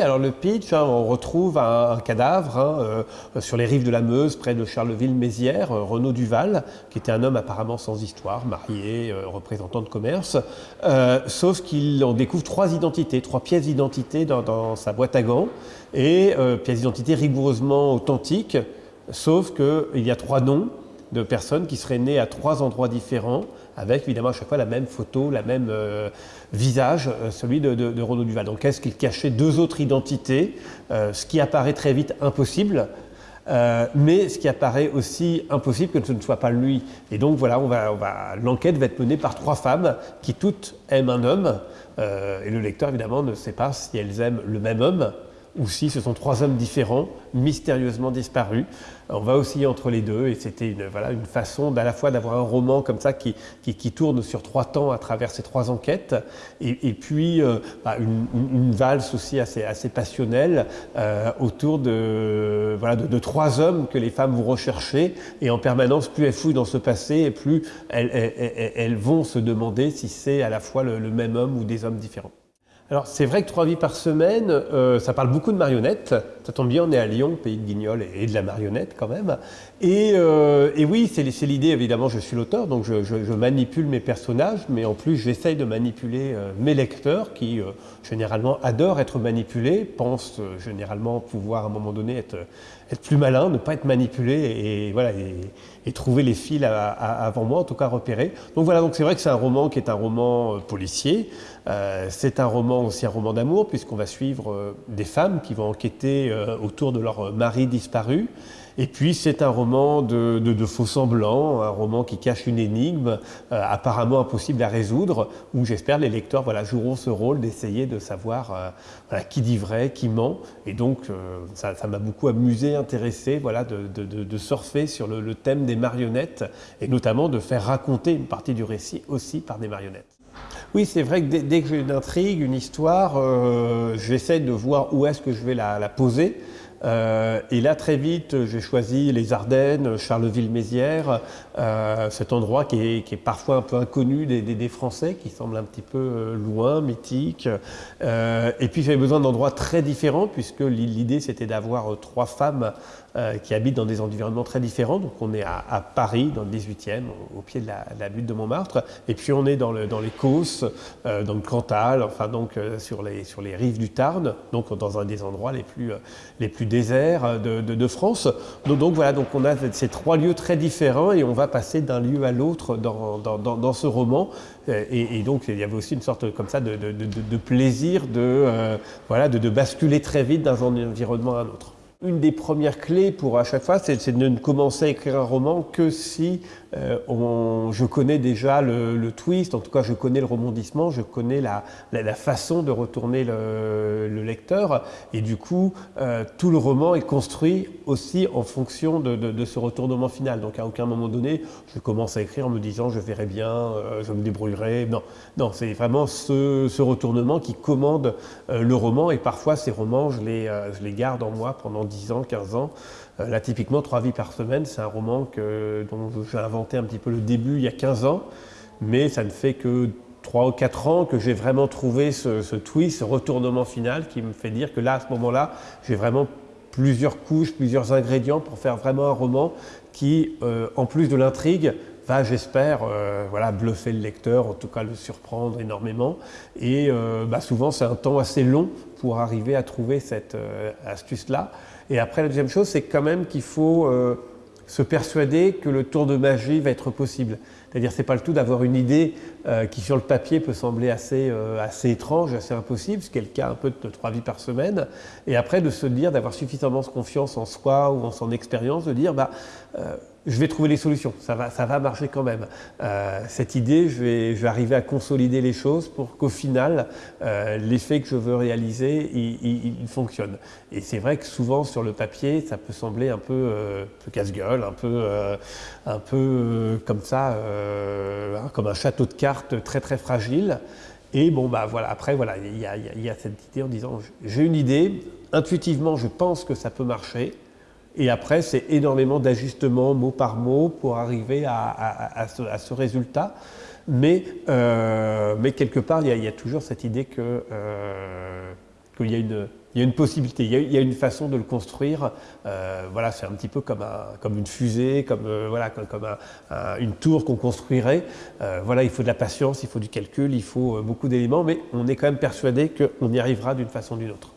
Alors le pitch, hein, on retrouve un, cadavre hein, euh, sur les rives de la Meuse, près de Charleville-Mézières, euh, Renaud Duval, qui était un homme apparemment sans histoire, marié, euh, représentant de commerce, sauf qu'on découvre trois identités, trois pièces d'identité dans, sa boîte à gants, et pièces d'identité rigoureusement authentiques, sauf qu'il y a trois noms de personnes qui seraient nées à trois endroits différents, avec évidemment à chaque fois la même photo, la même euh, visage, euh, celui de, Renaud Duval. Donc est-ce qu'il cachait deux autres identités, euh, ce qui apparaît très vite impossible, mais ce qui apparaît aussi impossible que ce ne soit pas lui. Et donc voilà, l'enquête va être menée par trois femmes qui toutes aiment un homme, et le lecteur évidemment ne sait pas si elles aiment le même homme ou si ce sont trois hommes différents, mystérieusement disparus. On va osciller entre les deux et c'était une, voilà, une façon à la fois d'avoir un roman comme ça qui, qui, tourne sur trois temps à travers ces trois enquêtes et, puis euh, bah, une, valse aussi assez, assez passionnelle euh, autour de, voilà, de, trois hommes que les femmes vont rechercher et en permanence plus elles fouillent dans ce passé et plus elles, elles, vont se demander si c'est à la fois le même homme ou des hommes différents. Alors c'est vrai que trois vies par semaine, euh, ça parle beaucoup de marionnettes. Ça tombe bien, on est à Lyon, pays de Guignol et de la marionnette quand même. Et, euh, oui, c'est l'idée, évidemment, je suis l'auteur, donc je, manipule mes personnages, mais en plus j'essaye de manipuler euh, mes lecteurs qui généralement adorent être manipulés, pensent généralement pouvoir à un moment donné être, plus malin, ne pas être manipulé et, voilà, et, trouver les fils avant moi, en tout cas repérer. Donc voilà, donc c'est vrai que c'est un roman qui est un roman policier. C'est un roman aussi un roman d'amour puisqu'on va suivre euh, des femmes qui vont enquêter euh, autour de leur mari disparu. Et puis c'est un roman de, de, faux semblants, un roman qui cache une énigme apparemment impossible à résoudre, où j'espère les lecteurs voilà, joueront ce rôle d'essayer de savoir qui dit vrai, qui ment. Et donc ça m'a beaucoup amusé, intéressé voilà, de, de surfer sur le thème des marionnettes et notamment de faire raconter une partie du récit aussi par des marionnettes. Oui, c'est vrai que dès, que j'ai une intrigue, une histoire, euh, j'essaie de voir où est-ce que je vais la, poser. Euh, et là, très vite, j'ai choisi les Ardennes, Charleville-Mézières, euh, cet endroit qui est, parfois un peu inconnu des, Français, qui semble un petit peu loin, mythique. et puis j'avais besoin d'endroits très différents, puisque l'idée c'était d'avoir trois femmes euh, qui habitent dans des environnements très différents. Donc on est à, Paris, dans le 18e, au, pied de la, butte de Montmartre. Et puis on est dans, le, dans les Causses, euh, dans le Cantal, enfin donc euh, sur, les, sur les rives du Tarn, donc dans un des endroits les plus, les plus déserts de, de, France. Donc, donc, voilà, donc on a ces trois lieux très différents et on va passer d'un lieu à l'autre dans, dans, ce roman. Et, et, donc il y avait aussi une sorte comme ça de, de plaisir de, voilà, de, basculer très vite d'un environnement à un autre. Une des premières clés pour à chaque fois, c'est de ne commencer à écrire un roman que si euh, on, je connais déjà le, twist, en tout cas je connais le rebondissement, je connais la, la, façon de retourner le, le, lecteur et du coup euh, tout le roman est construit aussi en fonction de, de, ce retournement final. Donc à aucun moment donné je commence à écrire en me disant je verrai bien, euh, je me débrouillerai. Non, non c'est vraiment ce, ce, retournement qui commande le roman et parfois ces romans je les, je les garde en moi pendant 10 ans, 15 ans euh, là, typiquement, Trois vies par semaine, c'est un roman que, dont j'ai inventé un petit peu le début il y a 15 ans, mais ça ne fait que 3 ou 4 ans que j'ai vraiment trouvé ce, twist, ce retournement final qui me fait dire que là, à ce moment-là, j'ai vraiment plusieurs couches, plusieurs ingrédients pour faire vraiment un roman qui, euh, en plus de l'intrigue, va, j'espère, euh, voilà, bluffer le lecteur, en tout cas le surprendre énormément. Et bah, souvent, c'est un temps assez long pour arriver à trouver cette euh, astuce-là. Et après, la deuxième chose, c'est quand même qu'il faut euh, se persuader que le tour de magie va être possible. C'est-à-dire, c'est pas le tout d'avoir une idée euh, qui, sur le papier, peut sembler assez, assez étrange, assez impossible, ce qui est le cas un peu de trois vies par semaine. Et après, de se dire, d'avoir suffisamment confiance en soi ou en son expérience, de dire, bah, je vais trouver les solutions, ça va, marcher quand même. Euh, cette idée, je vais, arriver à consolider les choses pour qu'au final, euh, l'effet que je veux réaliser, il, fonctionne. Et c'est vrai que souvent sur le papier, ça peut sembler un peu, euh, casse-gueule, un peu, comme ça, hein, comme un château de cartes très très fragile. Et bon, bah voilà, après, voilà, il y a cette idée en disant, j'ai une idée, intuitivement, je pense que ça peut marcher, et après, c'est énormément d'ajustements mot par mot pour arriver à, ce, résultat. Mais, euh, mais quelque part, il y, a, toujours cette idée euh, qu'il y a une, possibilité, il y a, une façon de le construire. voilà, c'est un petit peu comme, une fusée, comme, une tour qu'on construirait. voilà, il faut de la patience, il faut du calcul, il faut beaucoup d'éléments, mais on est quand même persuadé qu'on y arrivera d'une façon ou d'une autre.